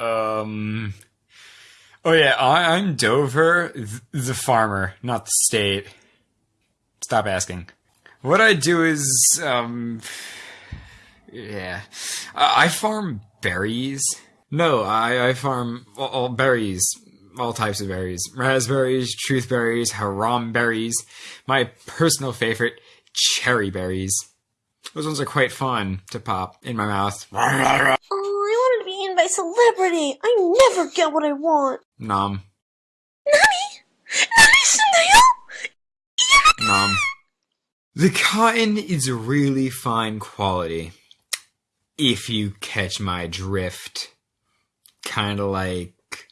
Um. Oh yeah, I, I'm Dover, th- the farmer, not the state. Stop asking. What I do is, um, yeah, I, I farm berries. No, I, I farm all, all berries, all types of berries: raspberries, truth berries, haram berries. My personal favorite, cherry berries. Those ones are quite fun to pop in my mouth. Oh, I wanted to be eaten by celebrity. I never get what I want. Nom. Nani? Nani? Nom. The cotton is really fine quality. If you catch my drift. Kinda like,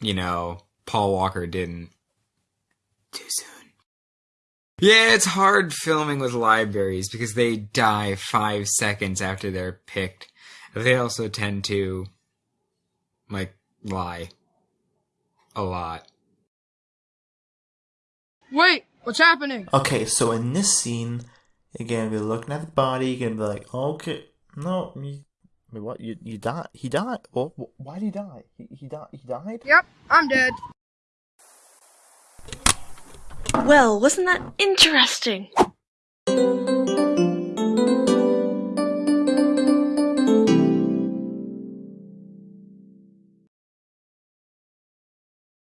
you know, Paul Walker didn't. Too soon. Yeah, it's hard filming with libraries because they die five seconds after they're picked. They also tend to, like, lie. A lot. Wait, what's happening? Okay, so in this scene, again, we're looking at the body, you're gonna be like, okay, no, you, wait, what? You you died? He died? Well, Why did he die? He he died? He died? Yep, I'm dead. Well, wasn't that interesting?